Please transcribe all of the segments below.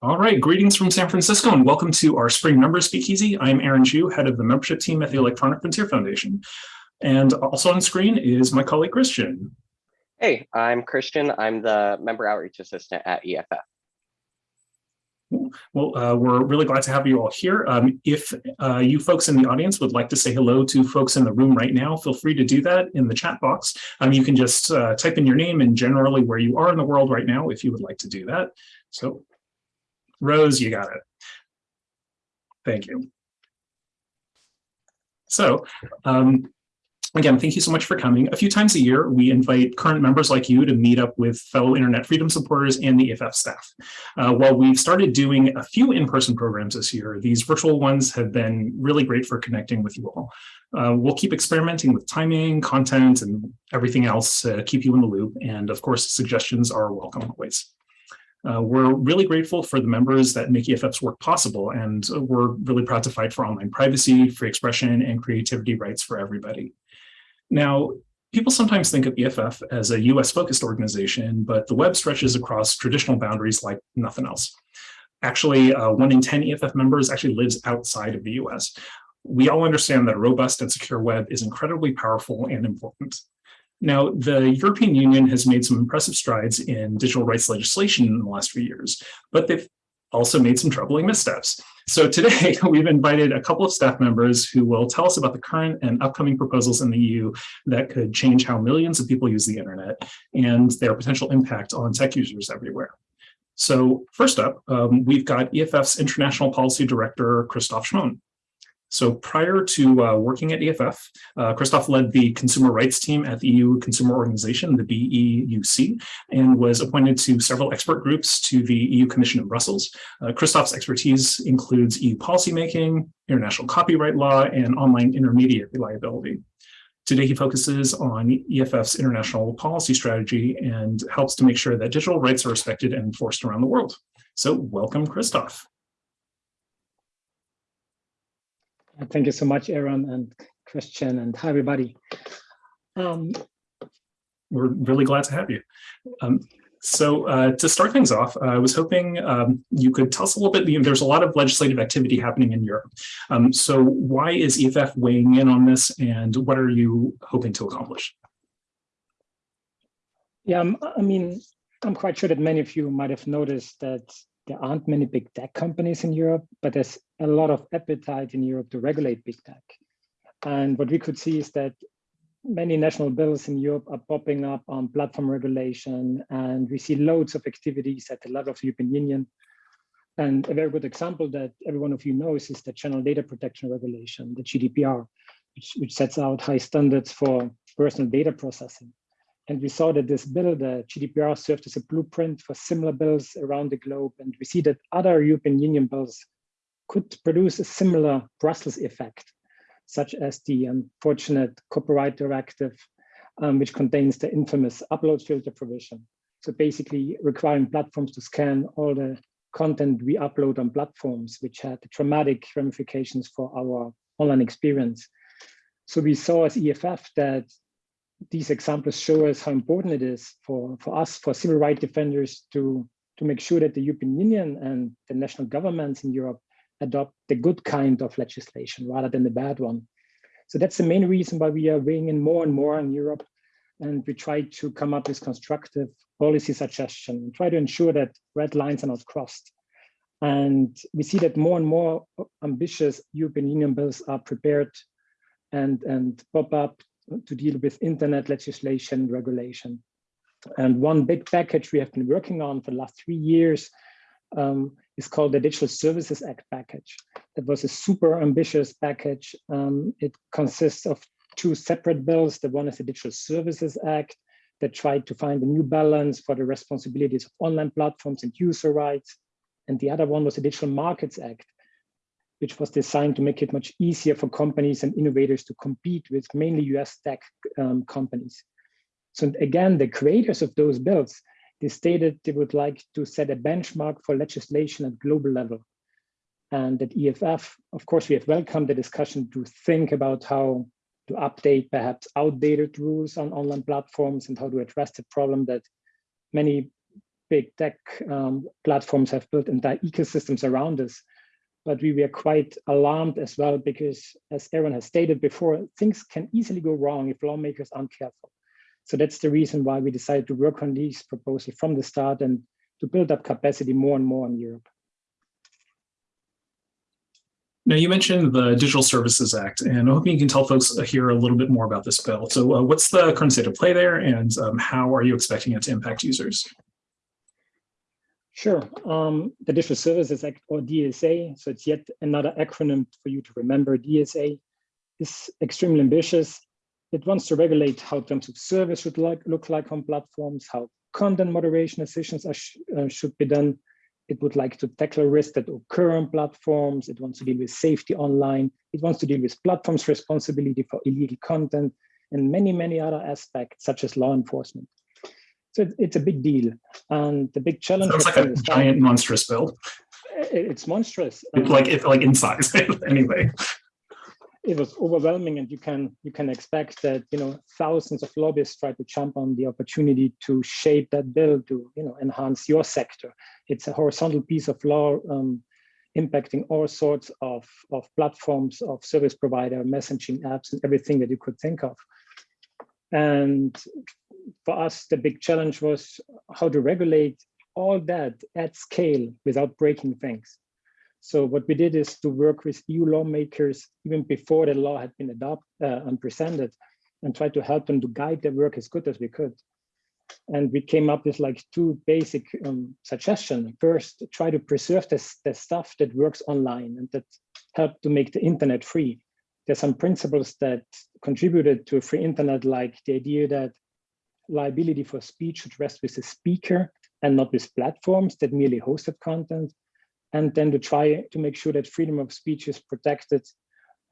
All right, greetings from San Francisco and welcome to our spring members speakeasy. I'm Aaron Jue, head of the membership team at the Electronic Frontier Foundation. And also on screen is my colleague Christian. Hey, I'm Christian. I'm the member outreach assistant at EFF. Well, uh, we're really glad to have you all here. Um, if uh, you folks in the audience would like to say hello to folks in the room right now, feel free to do that in the chat box. Um, you can just uh, type in your name and generally where you are in the world right now if you would like to do that. So Rose, you got it. Thank you. So um, again, thank you so much for coming. A few times a year, we invite current members like you to meet up with fellow internet freedom supporters and the EFF staff. Uh, while we've started doing a few in-person programs this year, these virtual ones have been really great for connecting with you all. Uh, we'll keep experimenting with timing, content, and everything else to keep you in the loop. And of course, suggestions are welcome always. Uh, we're really grateful for the members that make EFF's work possible, and we're really proud to fight for online privacy, free expression, and creativity rights for everybody. Now, people sometimes think of EFF as a US-focused organization, but the web stretches across traditional boundaries like nothing else. Actually, uh, one in 10 EFF members actually lives outside of the US. We all understand that a robust and secure web is incredibly powerful and important. Now, the European Union has made some impressive strides in digital rights legislation in the last few years, but they've also made some troubling missteps. So today we've invited a couple of staff members who will tell us about the current and upcoming proposals in the EU that could change how millions of people use the internet and their potential impact on tech users everywhere. So first up, um, we've got EFF's International Policy Director, Christoph Schmon. So prior to uh, working at EFF, uh, Christoph led the consumer rights team at the EU Consumer Organization, the BEUC, and was appointed to several expert groups to the EU Commission in Brussels. Uh, Christoph's expertise includes EU policymaking, international copyright law, and online intermediary liability. Today, he focuses on EFF's international policy strategy and helps to make sure that digital rights are respected and enforced around the world. So welcome, Christoph. Thank you so much, Aaron and Christian, and hi, everybody. Um, We're really glad to have you. Um, so uh, to start things off, uh, I was hoping um, you could tell us a little bit, there's a lot of legislative activity happening in Europe. Um, so why is EFF weighing in on this and what are you hoping to accomplish? Yeah, um, I mean, I'm quite sure that many of you might have noticed that there aren't many big tech companies in Europe, but there's a lot of appetite in Europe to regulate big tech. And what we could see is that many national bills in Europe are popping up on platform regulation, and we see loads of activities at the level of the European Union. And a very good example that every one of you knows is the General Data Protection Regulation, the GDPR, which, which sets out high standards for personal data processing. And we saw that this bill, the GDPR, served as a blueprint for similar bills around the globe. And we see that other European Union bills could produce a similar Brussels effect, such as the unfortunate copyright directive, um, which contains the infamous upload filter provision. So basically requiring platforms to scan all the content we upload on platforms, which had dramatic ramifications for our online experience. So we saw as EFF that these examples show us how important it is for, for us, for civil rights defenders to, to make sure that the European Union and the national governments in Europe adopt the good kind of legislation rather than the bad one. So that's the main reason why we are weighing in more and more in Europe. And we try to come up with constructive policy suggestions and try to ensure that red lines are not crossed. And we see that more and more ambitious European Union bills are prepared and, and pop up to deal with internet legislation regulation. And one big package we have been working on for the last three years um, is called the Digital Services Act package. That was a super ambitious package. Um, it consists of two separate bills. The one is the Digital Services Act that tried to find a new balance for the responsibilities of online platforms and user rights. And the other one was the Digital Markets Act which was designed to make it much easier for companies and innovators to compete with mainly US tech um, companies. So again, the creators of those bills, they stated they would like to set a benchmark for legislation at global level. And at EFF, of course, we have welcomed the discussion to think about how to update perhaps outdated rules on online platforms and how to address the problem that many big tech um, platforms have built entire ecosystems around us. But we were quite alarmed as well because, as Aaron has stated before, things can easily go wrong if lawmakers aren't careful. So that's the reason why we decided to work on these proposals from the start and to build up capacity more and more in Europe. Now, you mentioned the Digital Services Act, and I'm hoping you can tell folks here a little bit more about this bill. So uh, what's the current state of play there, and um, how are you expecting it to impact users? Sure. Um, the Digital Services Act, or DSA, so it's yet another acronym for you to remember. DSA is extremely ambitious. It wants to regulate how terms of service should like, look like on platforms, how content moderation decisions are sh uh, should be done, it would like to tackle risks that occur on platforms. It wants to deal with safety online. It wants to deal with platforms' responsibility for illegal content and many, many other aspects, such as law enforcement. So it's a big deal. And the big challenge- Sounds like a giant monstrous bill. It's monstrous. It's like, it's like in size, anyway it was overwhelming and you can you can expect that you know thousands of lobbyists try to jump on the opportunity to shape that bill to you know enhance your sector. It's a horizontal piece of law um, impacting all sorts of of platforms of service provider messaging apps and everything that you could think of. And for us the big challenge was how to regulate all that at scale without breaking things so what we did is to work with EU lawmakers even before the law had been adopted uh, and presented and try to help them to guide their work as good as we could. And we came up with like two basic um, suggestions. First, try to preserve the, the stuff that works online and that help to make the internet free. There's some principles that contributed to a free internet, like the idea that liability for speech should rest with the speaker and not with platforms that merely hosted content and then to try to make sure that freedom of speech is protected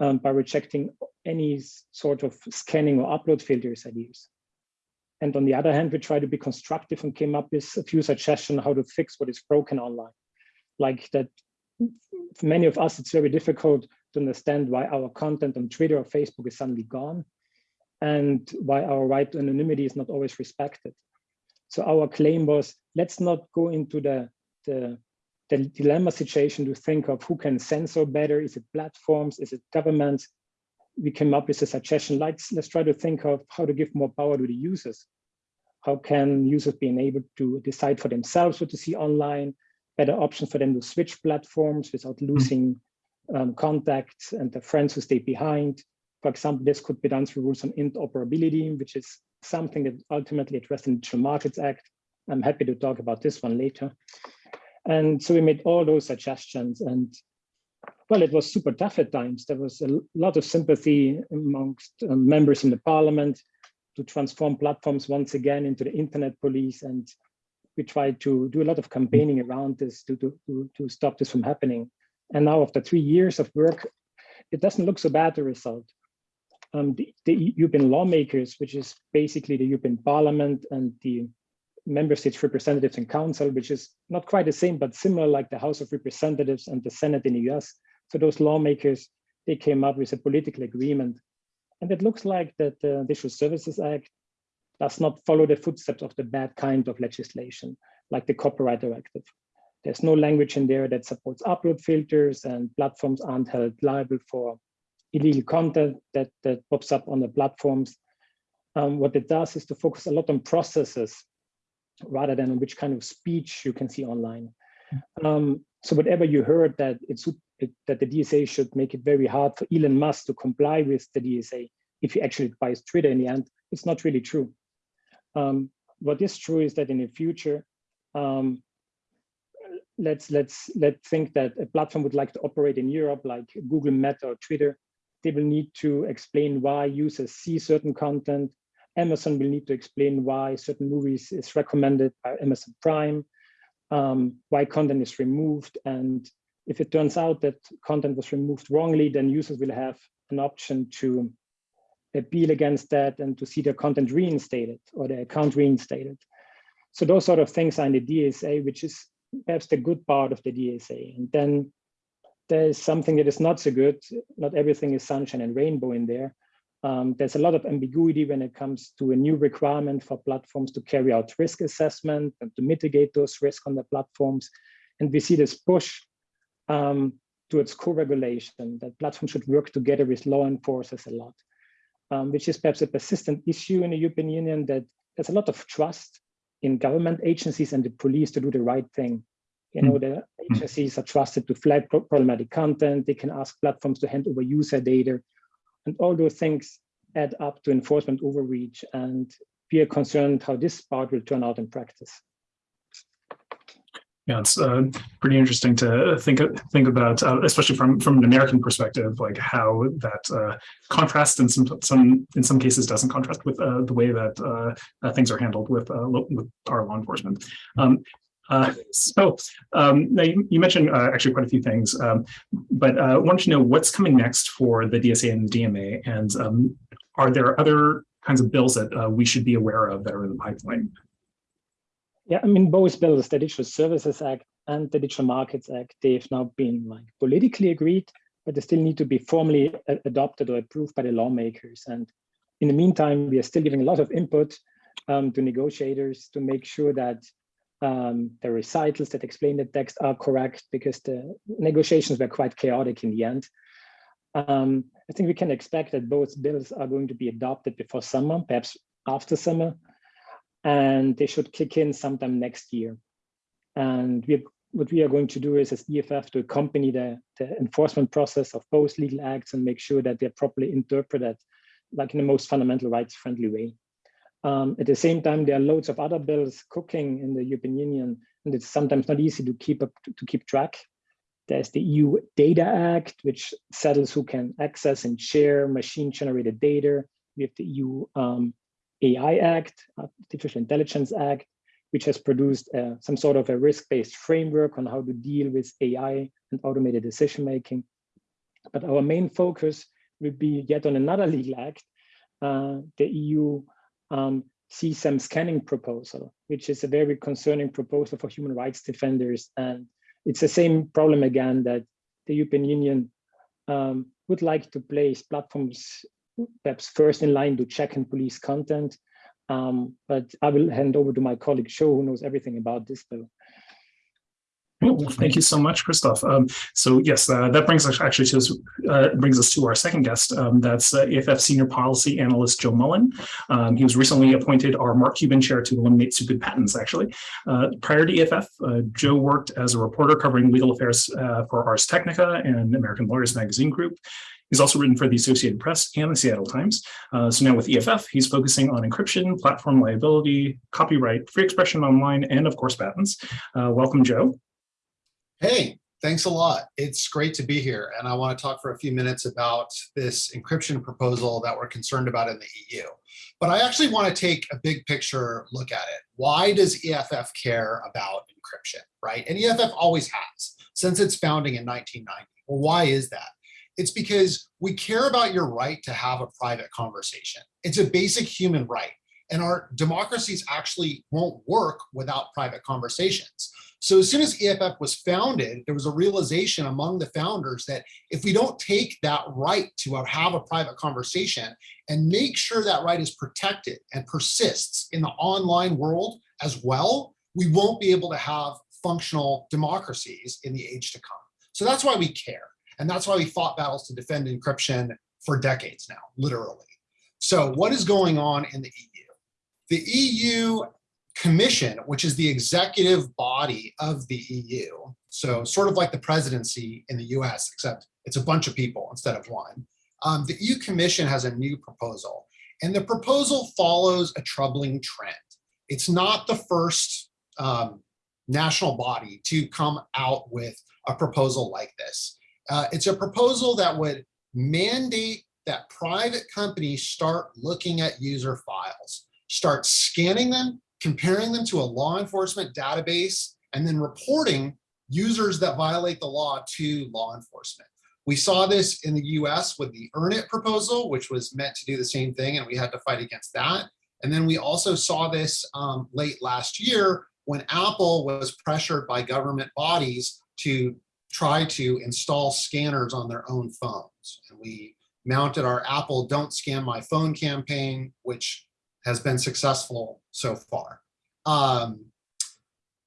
um, by rejecting any sort of scanning or upload filters ideas. And on the other hand, we try to be constructive and came up with a few suggestions how to fix what is broken online. Like that many of us, it's very difficult to understand why our content on Twitter or Facebook is suddenly gone and why our right to anonymity is not always respected. So our claim was, let's not go into the, the the dilemma situation to think of who can censor better. Is it platforms? Is it governments? We came up with a suggestion, let's, let's try to think of how to give more power to the users. How can users be enabled to decide for themselves what to see online, better options for them to switch platforms without hmm. losing um, contacts and the friends who stay behind. For example, this could be done through rules on interoperability, which is something that ultimately addressed in the Digital Markets Act. I'm happy to talk about this one later. And so we made all those suggestions and well, it was super tough at times. There was a lot of sympathy amongst um, members in the parliament to transform platforms once again into the internet police. And we tried to do a lot of campaigning around this to, to, to stop this from happening. And now after three years of work, it doesn't look so bad, the result. Um, the, the European lawmakers, which is basically the European Parliament and the member states representatives and council, which is not quite the same, but similar like the House of Representatives and the Senate in the US. So those lawmakers, they came up with a political agreement. And it looks like that the Digital Services Act does not follow the footsteps of the bad kind of legislation, like the Copyright Directive. There's no language in there that supports upload filters and platforms aren't held liable for illegal content that, that pops up on the platforms. Um, what it does is to focus a lot on processes rather than which kind of speech you can see online. Um, so whatever you heard that it's it, that the DSA should make it very hard for Elon Musk to comply with the DSA if he actually buys Twitter in the end, it's not really true. Um, what is true is that in the future, um, let's let's let's think that a platform would like to operate in Europe, like Google, Meta, or Twitter. They will need to explain why users see certain content, Amazon will need to explain why certain movies is recommended by Amazon Prime, um, why content is removed. And if it turns out that content was removed wrongly, then users will have an option to appeal against that and to see their content reinstated or their account reinstated. So those sort of things are in the DSA, which is perhaps the good part of the DSA. And then there's something that is not so good. Not everything is sunshine and rainbow in there. Um, there's a lot of ambiguity when it comes to a new requirement for platforms to carry out risk assessment and to mitigate those risks on the platforms. And we see this push um, towards co-regulation, that platforms should work together with law enforcers a lot, um, which is perhaps a persistent issue in the European Union that there's a lot of trust in government agencies and the police to do the right thing. You know, the agencies are trusted to flag problematic content. They can ask platforms to hand over user data. And all those things add up to enforcement overreach. And we are concerned how this part will turn out in practice. Yeah, it's uh, pretty interesting to think think about, uh, especially from from an American perspective, like how that uh, contrasts in some some in some cases doesn't contrast with uh, the way that uh, uh, things are handled with with our law enforcement. Um, so um, now you, you mentioned actually quite a few things, um, but I wanted to know what's coming next for the DSA and the DMA, and um, are there other kinds of bills that we should be aware of that are in the pipeline? Yeah, I mean, both bills, the Digital Services Act and the Digital Markets Act, they've now been like politically agreed, but they still need to be formally adopted or approved by the lawmakers. And in the meantime, we are still giving a lot of input um, to negotiators to make sure that um, the recitals that explain the text are correct because the negotiations were quite chaotic in the end. Um, I think we can expect that both bills are going to be adopted before summer, perhaps after summer and they should kick in sometime next year. And we, what we are going to do is as EFF to accompany the, the enforcement process of both legal acts and make sure that they're properly interpreted like in the most fundamental rights friendly way. Um, at the same time, there are loads of other bills cooking in the European Union, and it's sometimes not easy to keep up to, keep track. There's the EU Data Act, which settles who can access and share machine generated data. We have the EU um, AI Act, Artificial Intelligence Act, which has produced uh, some sort of a risk-based framework on how to deal with AI and automated decision-making. But our main focus will be yet on another legal act, uh, the EU um, CSAM scanning proposal, which is a very concerning proposal for human rights defenders. And it's the same problem again that the European Union um, would like to place platforms perhaps first in line to check and police content. Um, but I will hand over to my colleague Joe, who knows everything about this bill. Well, thank you so much, Christoph. Um, so yes, uh, that brings us actually to uh, brings us to our second guest. Um, that's uh, EFF Senior Policy Analyst Joe Mullin. Um, he was recently appointed our Mark Cuban Chair to eliminate stupid patents. Actually, uh, prior to EFF, uh, Joe worked as a reporter covering legal affairs uh, for Ars Technica and American Lawyers Magazine Group. He's also written for the Associated Press and the Seattle Times. Uh, so now with EFF, he's focusing on encryption, platform liability, copyright, free expression online, and of course, patents. Uh, welcome, Joe. Hey, thanks a lot. It's great to be here. And I want to talk for a few minutes about this encryption proposal that we're concerned about in the EU. But I actually want to take a big picture look at it. Why does EFF care about encryption, right? And EFF always has since its founding in 1990. Well, why is that? It's because we care about your right to have a private conversation. It's a basic human right. And our democracies actually won't work without private conversations. So as soon as EFF was founded, there was a realization among the founders that if we don't take that right to have a private conversation and make sure that right is protected and persists in the online world as well, we won't be able to have functional democracies in the age to come. So that's why we care. And that's why we fought battles to defend encryption for decades now, literally. So what is going on in the EU? The EU Commission, which is the executive body of the EU, so sort of like the presidency in the US, except it's a bunch of people instead of one. Um, the EU Commission has a new proposal, and the proposal follows a troubling trend. It's not the first um, national body to come out with a proposal like this. Uh, it's a proposal that would mandate that private companies start looking at user files, start scanning them, comparing them to a law enforcement database, and then reporting users that violate the law to law enforcement. We saw this in the US with the Earn-It proposal, which was meant to do the same thing, and we had to fight against that. And then we also saw this um, late last year when Apple was pressured by government bodies to try to install scanners on their own phones. And we mounted our Apple Don't Scan My Phone campaign, which has been successful so far. Um,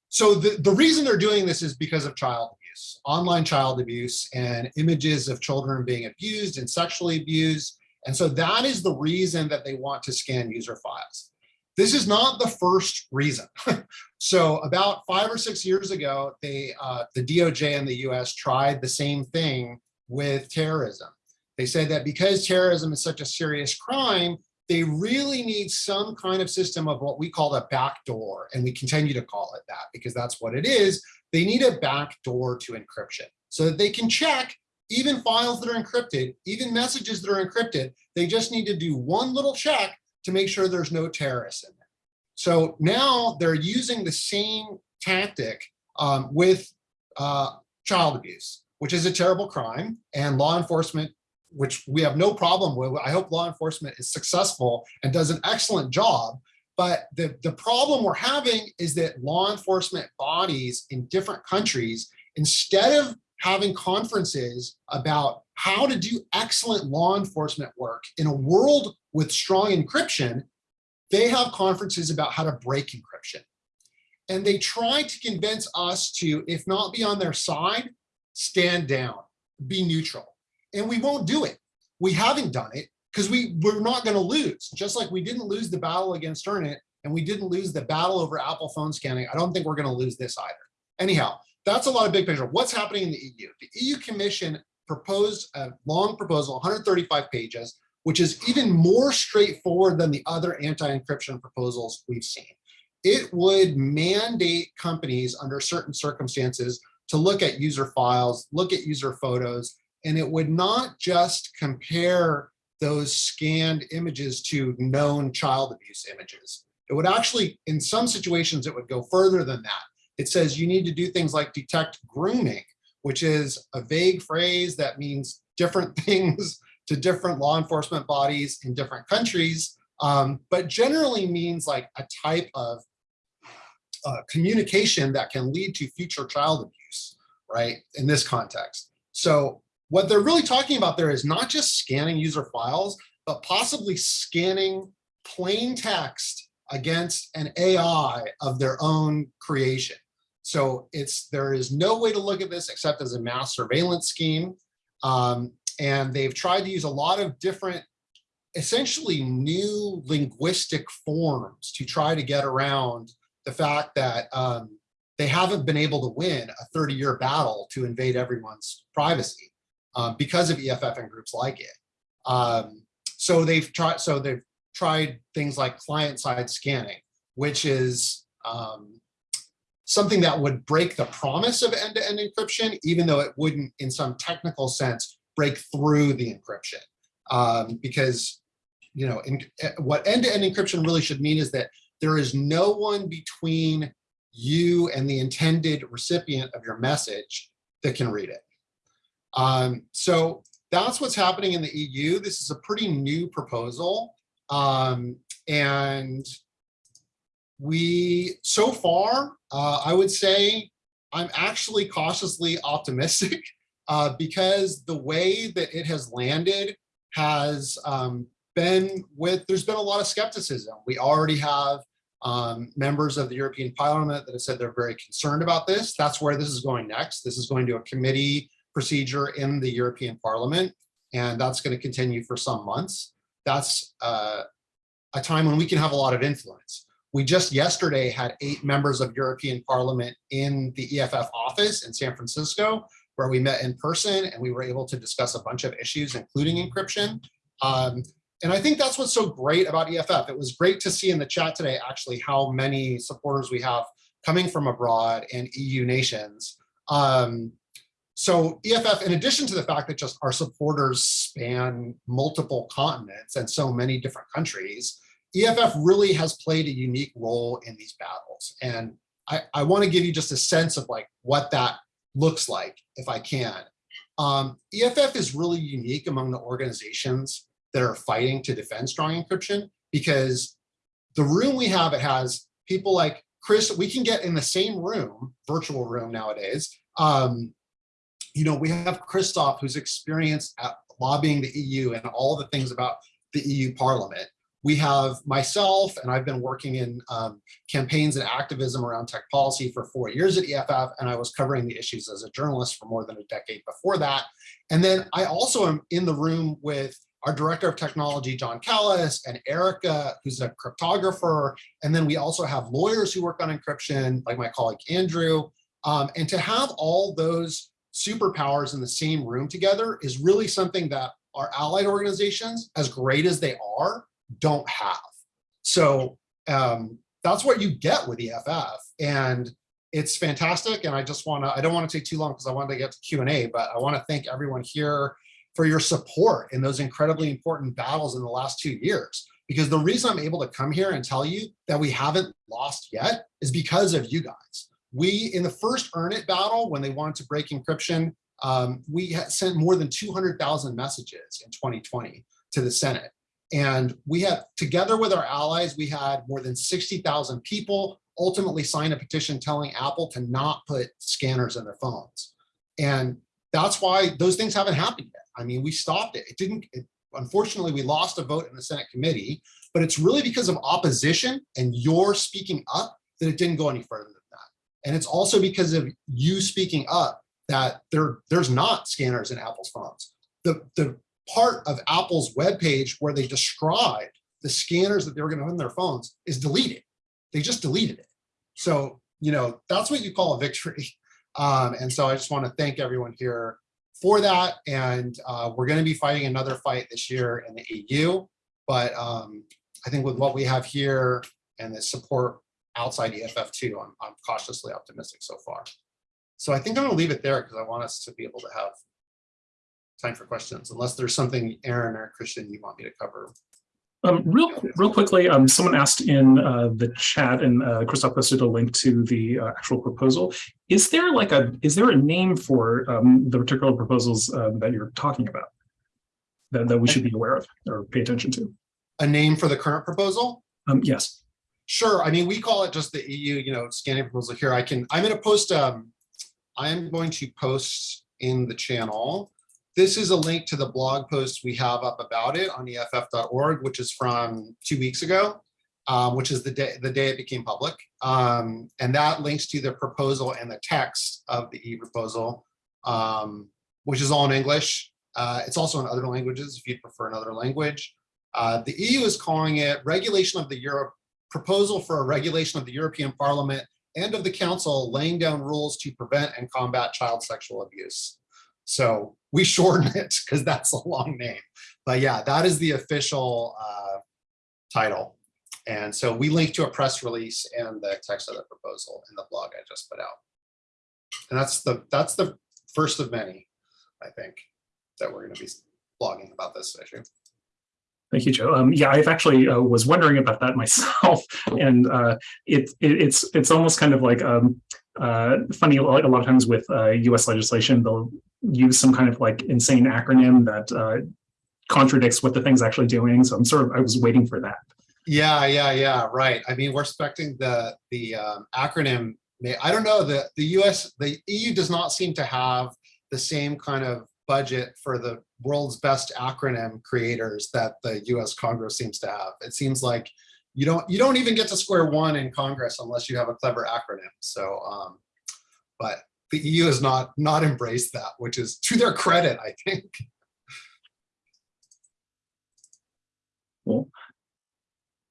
so the, the reason they're doing this is because of child abuse, online child abuse and images of children being abused and sexually abused. And so that is the reason that they want to scan user files. This is not the first reason. so about five or six years ago, they, uh, the DOJ in the US tried the same thing with terrorism. They said that because terrorism is such a serious crime, they really need some kind of system of what we call a backdoor, and we continue to call it that because that's what it is. They need a backdoor to encryption so that they can check even files that are encrypted, even messages that are encrypted. They just need to do one little check to make sure there's no terrorists in there. So now they're using the same tactic um, with uh, child abuse, which is a terrible crime, and law enforcement which we have no problem with. I hope law enforcement is successful and does an excellent job. But the, the problem we're having is that law enforcement bodies in different countries, instead of having conferences about how to do excellent law enforcement work in a world with strong encryption, they have conferences about how to break encryption. And they try to convince us to, if not be on their side, stand down, be neutral and we won't do it. We haven't done it because we, we're not going to lose. Just like we didn't lose the battle against Earnit and we didn't lose the battle over Apple phone scanning, I don't think we're going to lose this either. Anyhow, that's a lot of big picture. What's happening in the EU? The EU Commission proposed a long proposal, 135 pages, which is even more straightforward than the other anti-encryption proposals we've seen. It would mandate companies under certain circumstances to look at user files, look at user photos, and it would not just compare those scanned images to known child abuse images. It would actually, in some situations, it would go further than that. It says you need to do things like detect grooming, which is a vague phrase that means different things to different law enforcement bodies in different countries, um, but generally means like a type of uh, communication that can lead to future child abuse, right, in this context. So what they're really talking about there is not just scanning user files, but possibly scanning plain text against an AI of their own creation. So it's there is no way to look at this except as a mass surveillance scheme. Um, and they've tried to use a lot of different, essentially new linguistic forms to try to get around the fact that um, they haven't been able to win a 30 year battle to invade everyone's privacy um, because of EFF and groups like it. Um, so they've tried. So they've tried things like client-side scanning, which is um, something that would break the promise of end-to-end -end encryption, even though it wouldn't, in some technical sense, break through the encryption. Um, because you know, in, eh, what end-to-end -end encryption really should mean is that there is no one between you and the intended recipient of your message that can read it. Um, so that's what's happening in the EU. This is a pretty new proposal. Um, and we, so far, uh, I would say I'm actually cautiously optimistic uh, because the way that it has landed has um, been with, there's been a lot of skepticism. We already have um, members of the European Parliament that have said they're very concerned about this. That's where this is going next. This is going to a committee procedure in the European Parliament, and that's going to continue for some months. That's uh, a time when we can have a lot of influence. We just yesterday had eight members of European Parliament in the EFF office in San Francisco, where we met in person and we were able to discuss a bunch of issues, including encryption. Um, and I think that's what's so great about EFF. It was great to see in the chat today, actually, how many supporters we have coming from abroad and EU nations. Um, so EFF, in addition to the fact that just our supporters span multiple continents and so many different countries, EFF really has played a unique role in these battles. And I, I want to give you just a sense of like what that looks like, if I can. Um, EFF is really unique among the organizations that are fighting to defend strong encryption because the room we have, it has people like Chris, we can get in the same room, virtual room nowadays, um, you know, we have Christoph, who's experienced at lobbying the EU and all the things about the EU Parliament. We have myself, and I've been working in um, campaigns and activism around tech policy for four years at EFF, and I was covering the issues as a journalist for more than a decade before that. And then I also am in the room with our director of technology, Jon Callas, and Erica, who's a cryptographer. And then we also have lawyers who work on encryption, like my colleague Andrew. Um, and to have all those superpowers in the same room together is really something that our allied organizations, as great as they are, don't have. So um, that's what you get with EFF. And it's fantastic. And I just want to, I don't want to take too long because I wanted to get to Q&A, but I want to thank everyone here for your support in those incredibly important battles in the last two years. Because the reason I'm able to come here and tell you that we haven't lost yet is because of you guys. We, in the first Earn It battle, when they wanted to break encryption, um, we sent more than 200,000 messages in 2020 to the Senate. And we had, together with our allies, we had more than 60,000 people ultimately sign a petition telling Apple to not put scanners in their phones. And that's why those things haven't happened yet. I mean, we stopped it. It didn't, it, unfortunately, we lost a vote in the Senate committee, but it's really because of opposition and your speaking up that it didn't go any further. And it's also because of you speaking up that there, there's not scanners in Apple's phones. The, the part of Apple's webpage where they described the scanners that they were going to put in their phones is deleted. They just deleted it. So, you know, that's what you call a victory. Um, and so I just want to thank everyone here for that. And uh, we're going to be fighting another fight this year in the EU. But um, I think with what we have here and the support outside EFF2, I'm, I'm cautiously optimistic so far. So I think I'm going to leave it there because I want us to be able to have time for questions, unless there's something Aaron or Christian you want me to cover. Um, real, real quickly, um, someone asked in uh, the chat, and uh, Christoph posted a link to the uh, actual proposal. Is there like a, is there a name for um, the particular proposals uh, that you're talking about that, that we should be aware of or pay attention to? A name for the current proposal? Um, yes. Sure. I mean, we call it just the EU, you know, scanning proposal here. I can, I'm going to post, um, I'm going to post in the channel this is a link to the blog post we have up about it on EFF.org, which is from two weeks ago, um, which is the day the day it became public. Um, and that links to the proposal and the text of the e-proposal, um, which is all in English. Uh, it's also in other languages if you'd prefer another language. Uh, the EU is calling it regulation of the Europe proposal for a regulation of the European Parliament and of the Council laying down rules to prevent and combat child sexual abuse. So we shorten it because that's a long name. But yeah, that is the official uh, title. And so we link to a press release and the text of the proposal in the blog I just put out. And that's the that's the first of many, I think, that we're going to be blogging about this issue. Thank you, Joe. Um, yeah, I've actually uh, was wondering about that myself, and uh, it, it, it's it's almost kind of like um, uh, funny. A lot, a lot of times with U.S. Uh, legislation, they'll use some kind of like insane acronym that uh, contradicts what the thing's actually doing. So I'm sort of I was waiting for that. Yeah, yeah, yeah. Right. I mean, we're expecting the the um, acronym. I don't know. The the U.S. the EU does not seem to have the same kind of budget for the world's best acronym creators that the US Congress seems to have. It seems like you don't you don't even get to square one in Congress unless you have a clever acronym. So, um, but the EU has not not embraced that, which is to their credit, I think. Cool.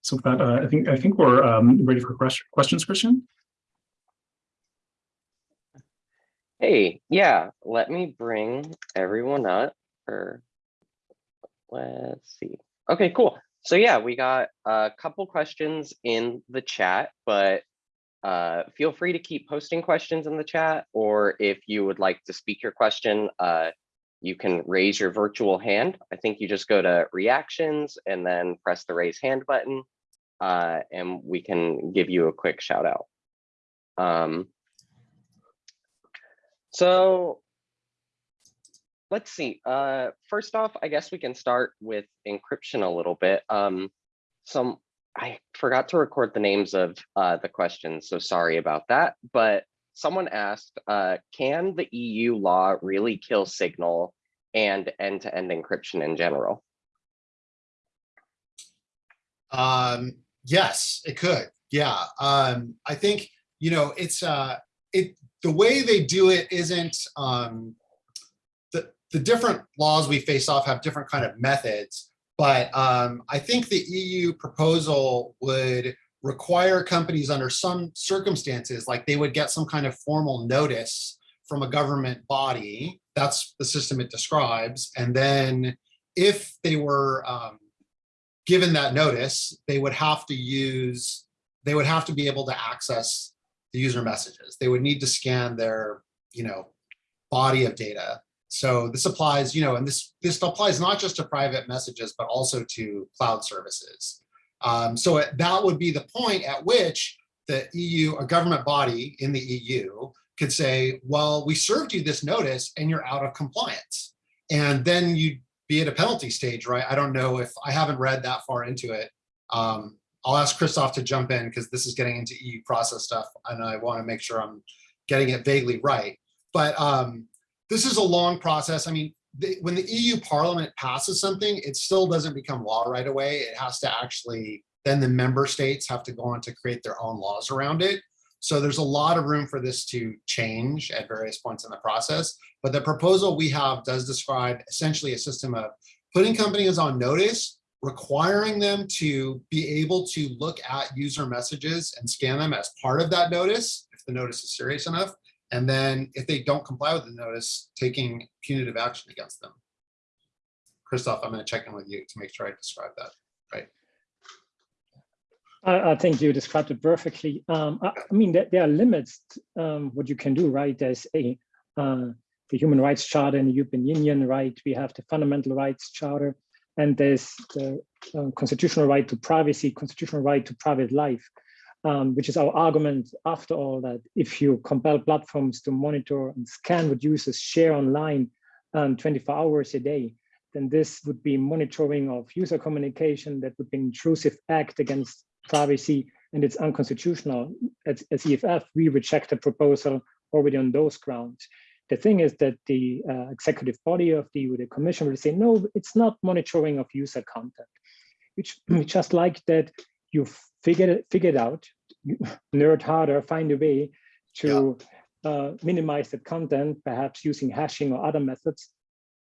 So that uh, I think I think we're um, ready for questions, Christian. Hey, yeah, let me bring everyone up or let's see. Okay, cool. So yeah, we got a couple questions in the chat, but uh, feel free to keep posting questions in the chat, or if you would like to speak your question, uh, you can raise your virtual hand. I think you just go to reactions and then press the raise hand button, uh, and we can give you a quick shout out. Um, so let's see. Uh, first off, I guess we can start with encryption a little bit. Um, some I forgot to record the names of uh, the questions, so sorry about that. But someone asked, uh, can the EU law really kill Signal and end-to-end encryption in general? Um, yes, it could. Yeah. Um, I think, you know, it's, uh, it, the way they do it isn't, um, the, different laws we face off have different kind of methods, but, um, I think the EU proposal would require companies under some circumstances, like they would get some kind of formal notice from a government body. That's the system it describes. And then if they were, um, given that notice, they would have to use, they would have to be able to access the user messages. They would need to scan their, you know, body of data. So this applies, you know, and this this applies not just to private messages, but also to cloud services. Um, so it- that would be the point at which the EU, a government body in the EU, could say, well, we served you this notice and you're out of compliance. And then you'd be at a penalty stage, right? I don't know if I haven't read that far into it. Um, I'll ask Christoph to jump in because this is getting into EU process stuff and I want to make sure I'm getting it vaguely right. But um, this is a long process. I mean, when the EU Parliament passes something, it still doesn't become law right away. It has to actually, then the member states have to go on to create their own laws around it. So there's a lot of room for this to change at various points in the process. But the proposal we have does describe essentially a system of putting companies on notice, requiring them to be able to look at user messages and scan them as part of that notice, if the notice is serious enough. And then if they don't comply with the notice, taking punitive action against them. Christoph, I'm going to check in with you to make sure I describe that. I, I think you described it perfectly. Um, I, I mean, there, there are limits um, what you can do, right? There's a uh, the Human Rights Charter in the European Union, right? We have the Fundamental Rights Charter, and there's the uh, constitutional right to privacy, constitutional right to private life, um, which is our argument after all that if you compel platforms to monitor and scan what users share online um, 24 hours a day, then this would be monitoring of user communication that would be an intrusive act against privacy and it's unconstitutional. As, as EFF, we reject the proposal already on those grounds. The thing is that the uh, executive body of the, the commission will say, no, it's not monitoring of user content. Which we just like that you figured it, figured out, nerd harder, find a way to yeah. uh, minimize the content, perhaps using hashing or other methods.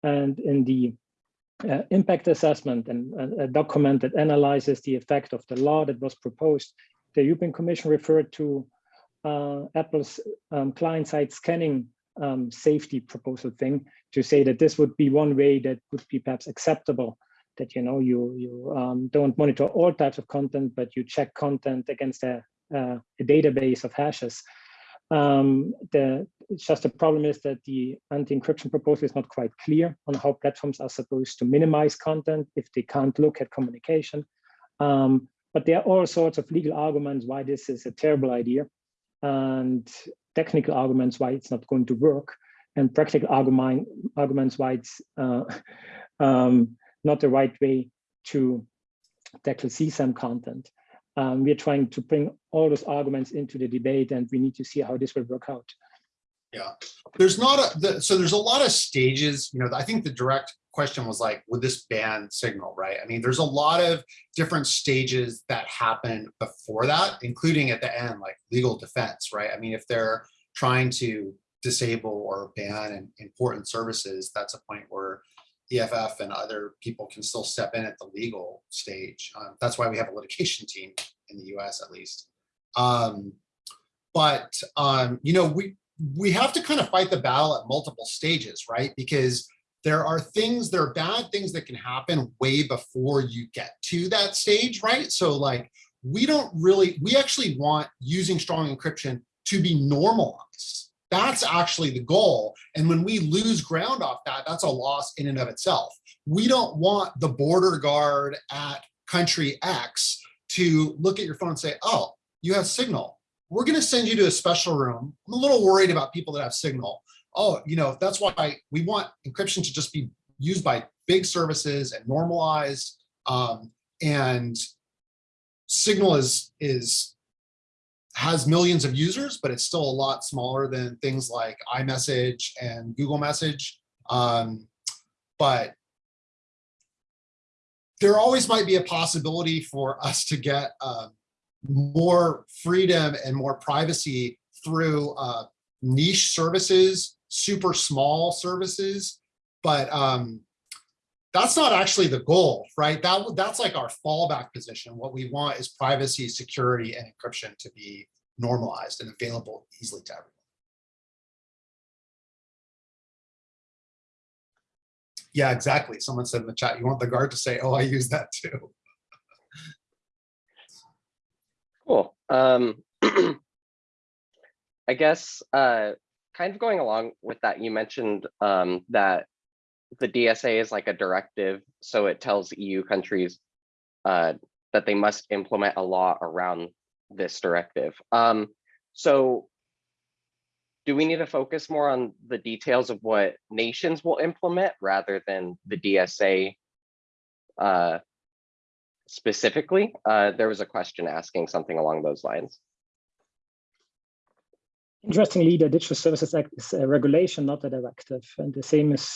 And in the uh, impact assessment and a document that analyzes the effect of the law that was proposed, the European Commission referred to uh, Apple's um, client-side scanning um, safety proposal thing to say that this would be one way that would be perhaps acceptable that you know you you um, don't monitor all types of content but you check content against a, uh, a database of hashes. Um, the just the problem is that the anti-encryption proposal is not quite clear on how platforms are supposed to minimize content if they can't look at communication. Um, but there are all sorts of legal arguments why this is a terrible idea and technical arguments why it's not going to work and practical argument, arguments why it's uh, um, not the right way to tackle CSAM content. Um, we're trying to bring all those arguments into the debate and we need to see how this will work out. Yeah, there's not a, the, so there's a lot of stages, you know, I think the direct question was like, would this ban signal, right? I mean, there's a lot of different stages that happen before that, including at the end, like legal defense, right? I mean, if they're trying to disable or ban important services, that's a point where EFF and other people can still step in at the legal stage. Um, that's why we have a litigation team in the US at least. Um, but, um, you know, we, we have to kind of fight the battle at multiple stages, right? Because there are things, there are bad things that can happen way before you get to that stage, right? So like, we don't really, we actually want using strong encryption to be normalized. That's actually the goal. And when we lose ground off that, that's a loss in and of itself. We don't want the border guard at country X to look at your phone and say, oh, you have signal. We're going to send you to a special room. I'm a little worried about people that have signal. Oh, you know, that's why we want encryption to just be used by big services and normalized. Um, and signal is, is has millions of users, but it's still a lot smaller than things like iMessage and Google Message. Um, but there always might be a possibility for us to get uh, more freedom and more privacy through uh, niche services, super small services, but um, that's not actually the goal, right? That that's like our fallback position. What we want is privacy, security, and encryption to be normalized and available easily to everyone. Yeah, exactly. Someone said in the chat, you want the guard to say, oh, I use that too. Cool. Um, I guess, uh, kind of going along with that, you mentioned um, that the DSA is like a directive, so it tells EU countries uh, that they must implement a law around this directive. Um, so do we need to focus more on the details of what nations will implement rather than the DSA uh, specifically? Uh, there was a question asking something along those lines. Interestingly, the Digital Services Act is a regulation, not a directive, and the same is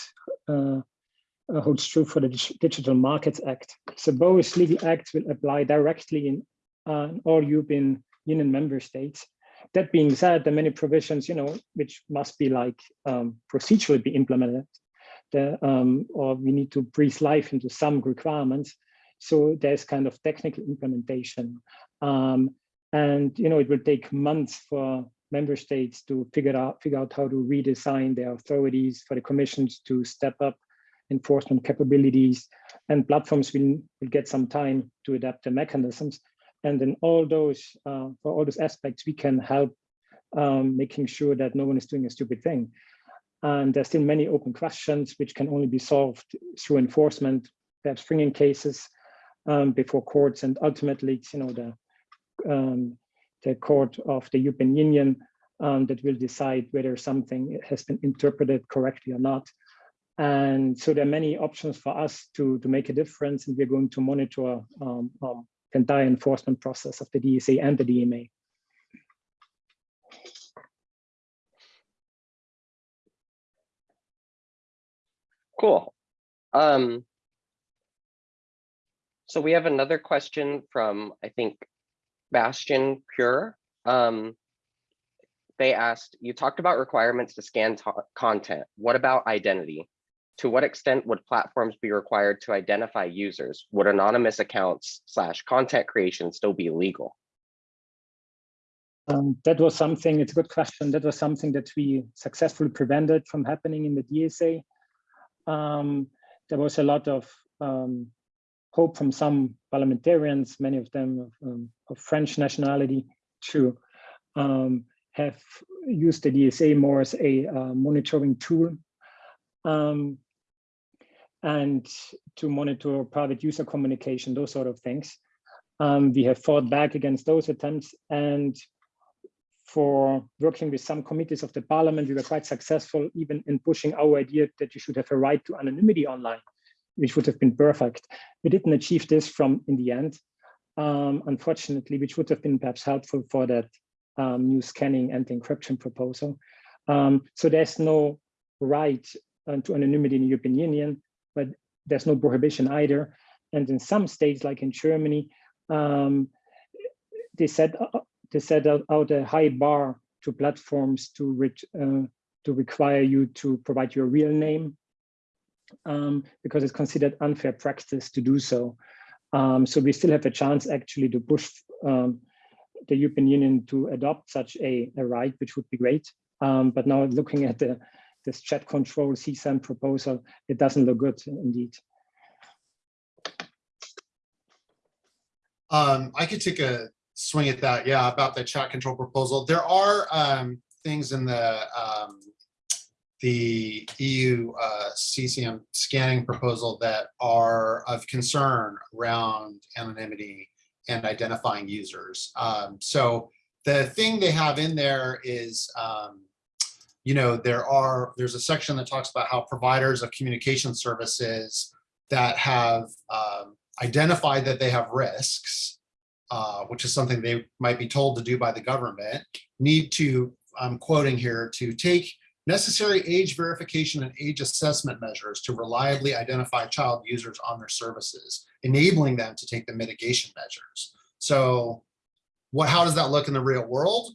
holds true for the Digital Markets Act. So both legal acts will apply directly in uh, all European Union member states. That being said, there are many provisions, you know, which must be like um, procedurally be implemented, the, um, or we need to breathe life into some requirements. So there's kind of technical implementation, um, and you know, it will take months for member states to figure out figure out how to redesign their authorities for the commissions to step up enforcement capabilities. And platforms will, will get some time to adapt the mechanisms. And in all those uh, for all those aspects we can help um, making sure that no one is doing a stupid thing. And there's still many open questions which can only be solved through enforcement. Perhaps bringing cases um, before courts and ultimately you know the um, the court of the European Union um, that will decide whether something has been interpreted correctly or not. And so there are many options for us to, to make a difference, and we're going to monitor um, um, the entire enforcement process of the DSA and the DMA. Cool. Um, so we have another question from, I think, Bastian Pure. Um, they asked, you talked about requirements to scan content. What about identity? To what extent would platforms be required to identify users? Would anonymous accounts slash content creation still be legal? Um, that was something, it's a good question. That was something that we successfully prevented from happening in the DSA. Um, there was a lot of um, hope from some parliamentarians, many of them of, um, of French nationality, to um, have used the DSA more as a uh, monitoring tool um, and to monitor private user communication, those sort of things. Um, we have fought back against those attempts and for working with some committees of the parliament, we were quite successful even in pushing our idea that you should have a right to anonymity online, which would have been perfect. We didn't achieve this from in the end, um, unfortunately, which would have been perhaps helpful for that um, new scanning and encryption proposal. Um, so there's no right uh, to anonymity in the European Union, but there's no prohibition either. And in some states, like in Germany, um, they set uh, they set out a high bar to platforms to uh, to require you to provide your real name um, because it's considered unfair practice to do so. Um, so we still have a chance actually to push um, the European Union to adopt such a, a right, which would be great. Um, but now looking at the this chat control CSAM proposal, it doesn't look good indeed. Um, I could take a swing at that. Yeah, about the chat control proposal. There are um, things in the the EU uh, CSAM scanning proposal that are of concern around anonymity and identifying users. Um, so the thing they have in there is, um, you know, there are there's a section that talks about how providers of communication services that have um, identified that they have risks uh, which is something they might be told to do by the government, need to, I'm quoting here, to take necessary age verification and age assessment measures to reliably identify child users on their services, enabling them to take the mitigation measures. So what, how does that look in the real world?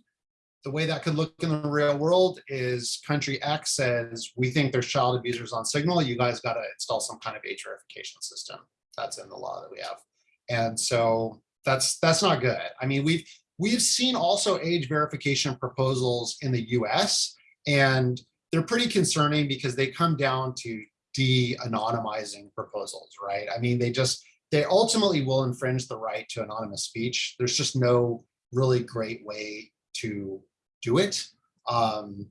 The way that could look in the real world is country X says, we think there's child abusers on signal. You guys got to install some kind of age verification system. That's in the law that we have. And so that's that's not good. I mean, we've we've seen also age verification proposals in the US and they're pretty concerning because they come down to de-anonymizing proposals, right? I mean, they just they ultimately will infringe the right to anonymous speech. There's just no really great way to do it. Um,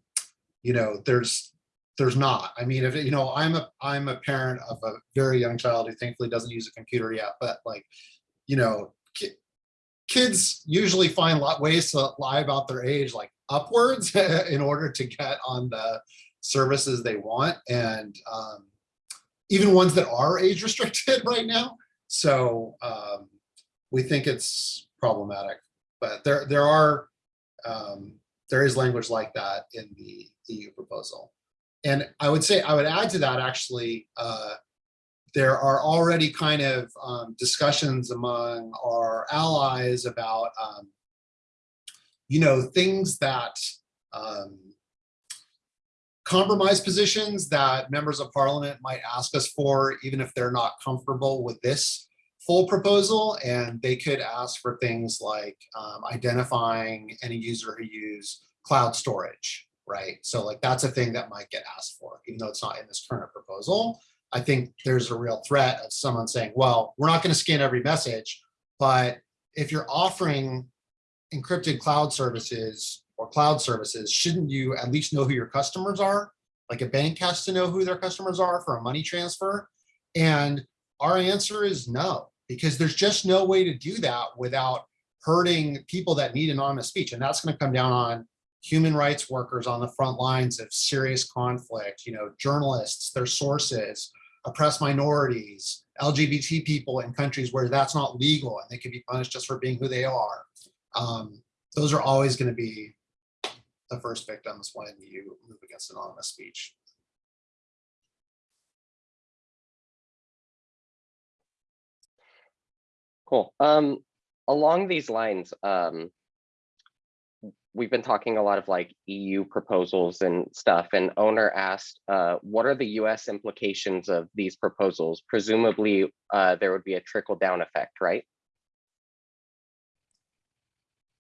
you know, there's there's not. I mean, if you know, I'm a I'm a parent of a very young child who thankfully doesn't use a computer yet, but like, you know, ki kids usually find lot ways to lie about their age, like upwards, in order to get on the services they want, and um, even ones that are age restricted right now. So um, we think it's problematic, but there there are um, there is language like that in the EU proposal. And I would say, I would add to that actually, uh, there are already kind of um, discussions among our allies about, um, you know, things that um, compromise positions that members of parliament might ask us for, even if they're not comfortable with this full proposal. And they could ask for things like um, identifying any user who use cloud storage, right? So like that's a thing that might get asked for, even though it's not in this current proposal. I think there's a real threat of someone saying, well, we're not going to scan every message, but if you're offering encrypted cloud services or cloud services, shouldn't you at least know who your customers are? Like a bank has to know who their customers are for a money transfer. And our answer is no, because there's just no way to do that without hurting people that need anonymous speech. And that's going to come down on human rights workers on the front lines of serious conflict, you know, journalists, their sources, oppressed minorities, LGBT people in countries where that's not legal and they can be punished just for being who they are. Um, those are always going to be the first victims when you move against anonymous speech. Cool. Um, along these lines, um, we've been talking a lot of like EU proposals and stuff, and owner asked, uh, what are the US implications of these proposals? Presumably, uh, there would be a trickle down effect, right?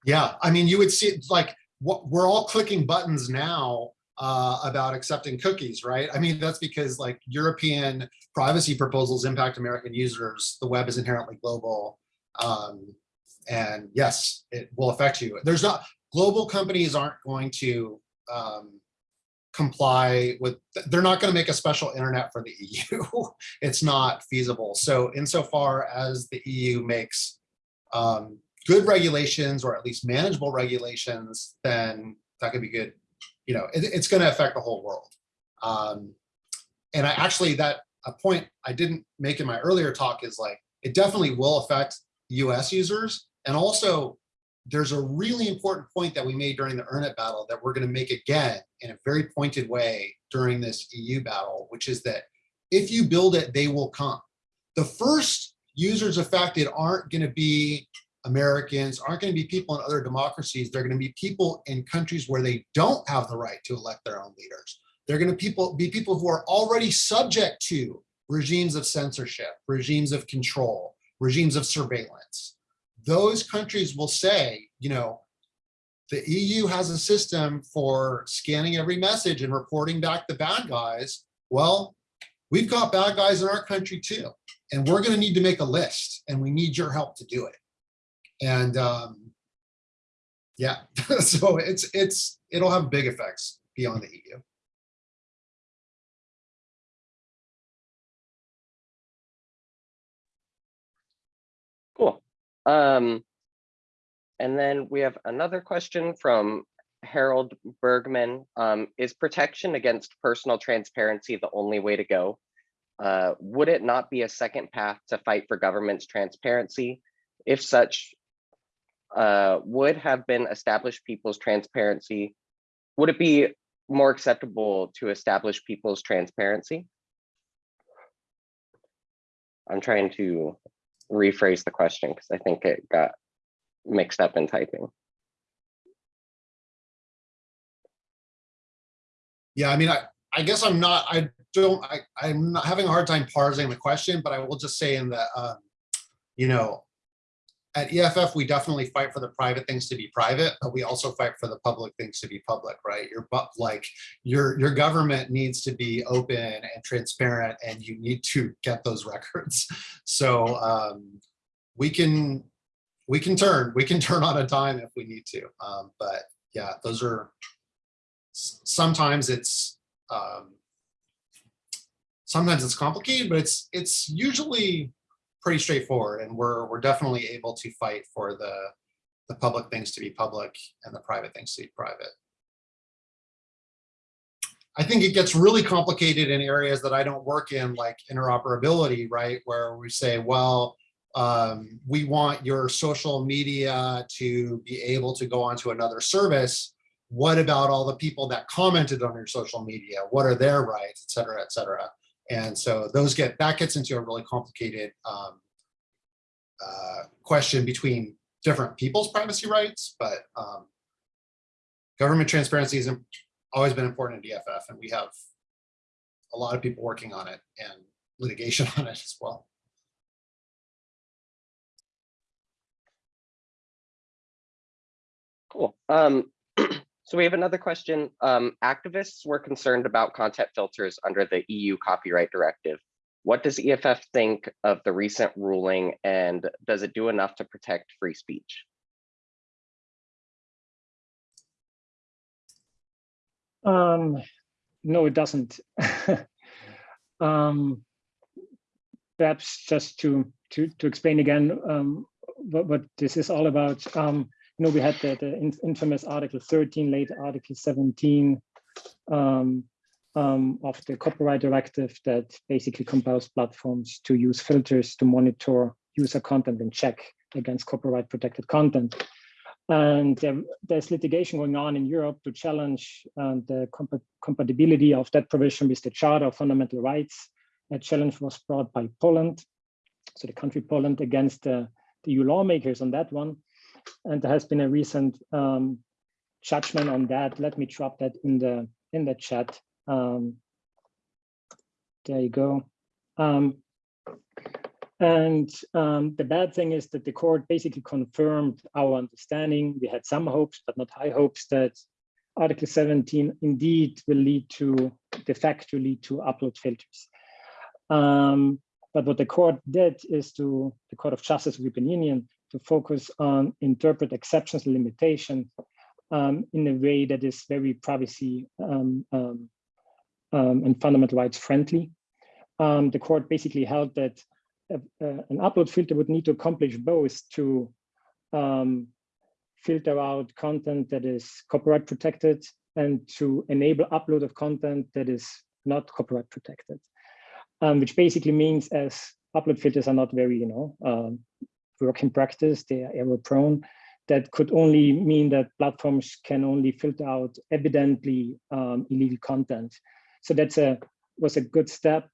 Yeah, I mean, you would see like what we're all clicking buttons now uh, about accepting cookies, right? I mean, that's because like European privacy proposals impact American users. The web is inherently global. Um, and yes, it will affect you. There's not, global companies aren't going to um, comply with, they're not going to make a special internet for the EU. it's not feasible. So insofar as the EU makes um, good regulations or at least manageable regulations, then that could be good. You know, it, it's going to affect the whole world. Um, and I actually, that a point I didn't make in my earlier talk is like, it definitely will affect US users. And also there's a really important point that we made during the EARN IT battle that we're going to make again in a very pointed way during this EU battle, which is that if you build it, they will come. The first users affected aren't going to be Americans, aren't going to be people in other democracies. They're going to be people in countries where they don't have the right to elect their own leaders. They're going to people be people who are already subject to regimes of censorship, regimes of control, regimes of surveillance. Those countries will say, you know, the EU has a system for scanning every message and reporting back the bad guys. Well, we've got bad guys in our country too. And we're going to need to make a list and we need your help to do it. And um, yeah, so it's it's it'll have big effects beyond the EU. Cool. Um, and then we have another question from Harold Bergman. Um, is protection against personal transparency the only way to go? Uh, would it not be a second path to fight for government's transparency? If such, uh, would have been established people's transparency, would it be more acceptable to establish people's transparency? I'm trying to rephrase the question because I think it got mixed up in typing. Yeah, I mean, I, I guess I'm not, I don't, I, I'm not having a hard time parsing the question, but I will just say in the, um, you know, at EFF, we definitely fight for the private things to be private, but we also fight for the public things to be public, right? Your, like, your, your government needs to be open and transparent and you need to get those records. So, um, we can, we can turn, we can turn on a dime if we need to. Um, but yeah, those are, sometimes it's um, sometimes it's complicated, but it's it's usually pretty straightforward, and we're we're definitely able to fight for the the public things to be public and the private things to be private. I think it gets really complicated in areas that I don't work in, like interoperability, right? Where we say, well, um, we want your social media to be able to go onto another service. What about all the people that commented on your social media? What are their rights, et cetera, et cetera? And so those get, that gets into a really complicated um, uh, question between different people's privacy rights, but um, government transparency has always been important in EFF, and we have a lot of people working on it and litigation on it as well. Cool. Um, so we have another question. Um, activists were concerned about content filters under the EU copyright directive. What does EFF think of the recent ruling and does it do enough to protect free speech? Um, no, it doesn't. um, perhaps just to to to explain again um, what, what this is all about. You know, we had the, the in- infamous Article 13, late Article 17 um, um, of the copyright directive that basically compels platforms to use filters to monitor user content and check against copyright protected content. And um, there's litigation going on in Europe to challenge uh, the compa compatibility of that provision with the Charter of Fundamental Rights. A challenge was brought by Poland, so the country Poland against the EU lawmakers on that one. And there has been a recent um, judgment on that. Let me drop that in the in the chat. Um, there you go. Um, and um, the bad thing is that the court basically confirmed our understanding. We had some hopes, but not high hopes that Article 17 indeed will lead to, de facto lead to upload filters. Um, but what the court did is to, the Court of Justice of the European Union, to focus on interpret exceptions limitation um, in a way that is very privacy um, um, um and fundamental rights friendly. Um, the court basically held that uh, an upload filter would need to accomplish both to um, filter out content that is copyright protected and to enable upload of content that is not copyright protected, which basically means as upload filters are not very, you know, work in practice, they are error prone, that could only mean that platforms can only filter out evidently um, illegal content. So that's a was a good step.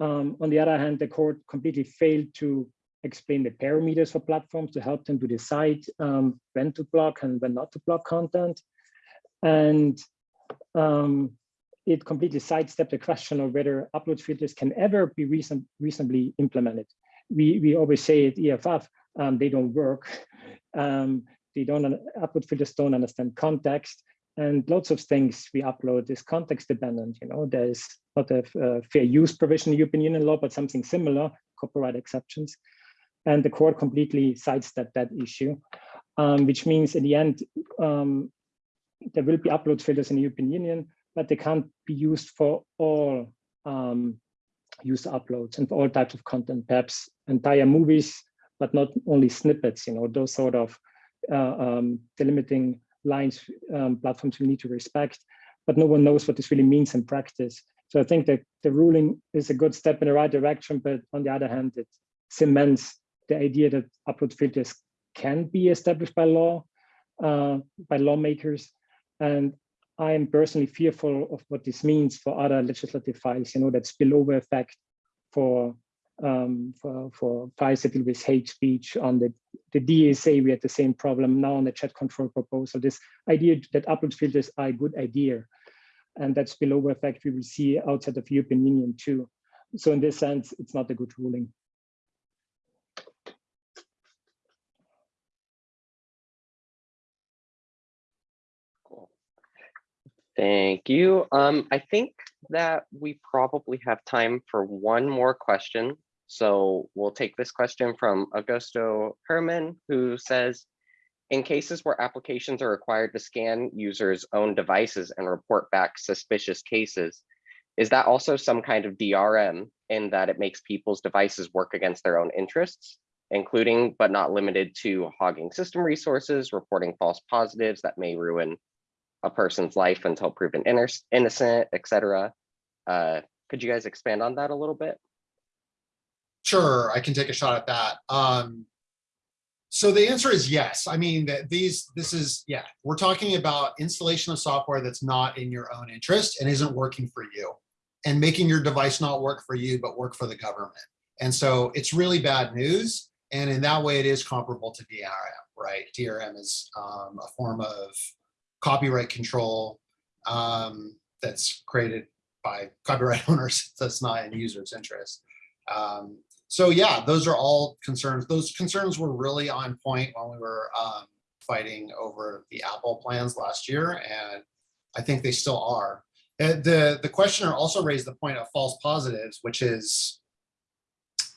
Um, on the other hand, the court completely failed to explain the parameters for platforms to help them to decide um, when to block and when not to block content. And um, it completely sidestepped the question of whether upload filters can ever be reason reasonably implemented. We, we always say at EFF, um, they don't work. Um, they don't, upload filters don't understand context and lots of things we upload is context dependent. You know, there's not a uh, fair use provision in European Union law, but something similar, copyright exceptions. And the court completely sidestepped that issue, um, which means in the end, um, there will be upload filters in the European Union, but they can't be used for all um, user uploads and for all types of content, perhaps entire movies, but not only snippets, you know, those sort of uh, um, delimiting lines um, platforms will need to respect, but no one knows what this really means in practice. So I think that the ruling is a good step in the right direction, but on the other hand, it cements the idea that upload filters can be established by law, uh, by lawmakers. And I am personally fearful of what this means for other legislative files, you know, that spillover effect for um, for, for deal with hate speech on the, the DSA, we had the same problem now on the chat control proposal. This idea that upload filters are a good idea. And that spillover effect we will see outside of European Union too. So in this sense, it's not a good ruling. Cool. Thank you. Um, I think that we probably have time for one more question. So we'll take this question from Augusto Herman, who says, in cases where applications are required to scan users' own devices and report back suspicious cases, is that also some kind of DRM in that it makes people's devices work against their own interests, including but not limited to hogging system resources, reporting false positives that may ruin a person's life until proven innocent, etc. Uh, could you guys expand on that a little bit? Sure, I can take a shot at that. Um, so the answer is yes. I mean that these, this is, yeah, we're talking about installation of software that's not in your own interest and isn't working for you and making your device not work for you, but work for the government. And so it's really bad news. And in that way, it is comparable to DRM, right? DRM is um, a form of copyright control um, that's created by copyright owners that's not in users' interest. Um, so yeah, those are all concerns. Those concerns were really on point when we were um, fighting over the Apple plans last year, and I think they still are. The the questioner also raised the point of false positives, which is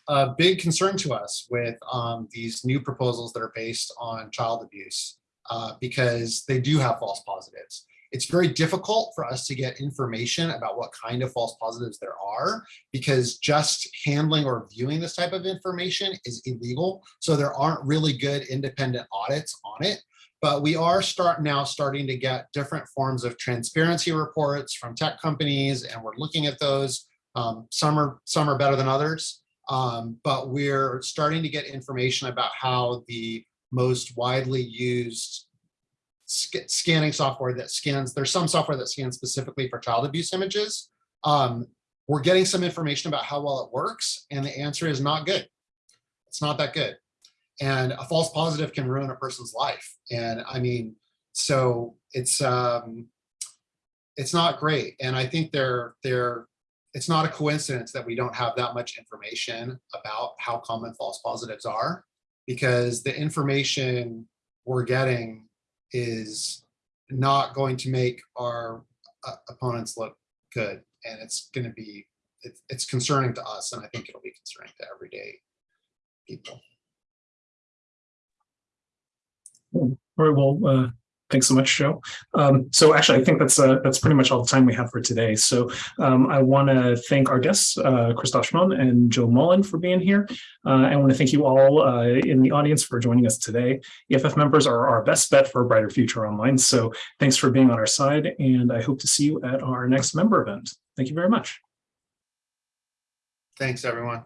a big concern to us with um, these new proposals that are based on child abuse, uh, because they do have false positives. It's very difficult for us to get information about what kind of false positives there are because just handling or viewing this type of information is illegal. So there aren't really good independent audits on it. But we are start now starting to get different forms of transparency reports from tech companies, and we're looking at those. Um, some are some are better than others, um, but we're starting to get information about how the most widely used sc scanning software that scans, there's some software that scans specifically for child abuse images. Um, we're getting some information about how well it works, and the answer is not good. It's not that good. And a false positive can ruin a person's life. And I mean, so it's um, it's not great. And I think they're they're it's not a coincidence that we don't have that much information about how common false positives are, because the information we're getting is not going to make our uh, opponents look good. And it's going to be, it's, it's concerning to us. And I think it'll be concerning to everyday people. All right, well, uh, thanks so much, Joe. Um, so actually, I think that's uh, that's pretty much all the time we have for today. So um, I want to thank our guests, uh, Christoph Schmon and Joe Mullin for being here. Uh, I want to thank you all uh, in the audience for joining us today. EFF members are our best bet for a brighter future online. So thanks for being on our side, and I hope to see you at our next member event. Thank you very much. Thanks, everyone.